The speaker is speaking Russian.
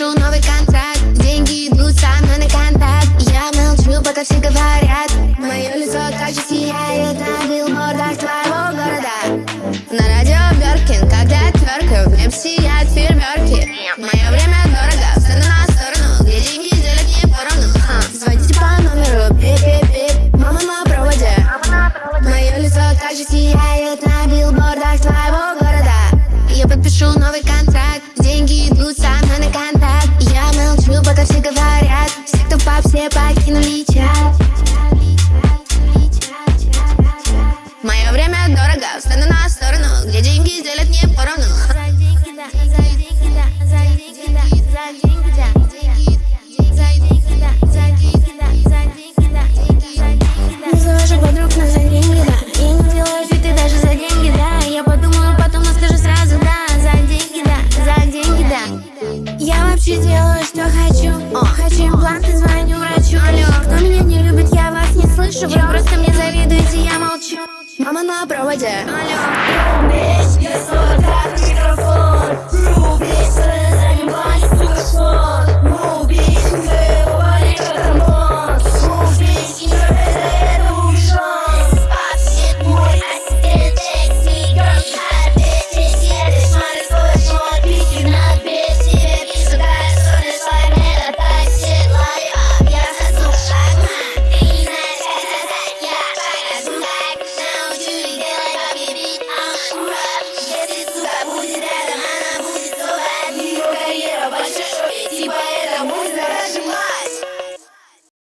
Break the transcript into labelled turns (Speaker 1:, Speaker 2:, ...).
Speaker 1: подпишу новый контракт. Деньги идут со мной на контакт. Я молчу, пока все говорят. Мое лицо так же сияет на билбордах твоего города. На радио Бёркин, когда я тверкаю В небе сияют фейерверки. Мое время таланты, звоню врачу Алло, кто меня не любит, я вас не слышу. Вы просто мне завидуете, я молчу. Мама на проводе. Алло,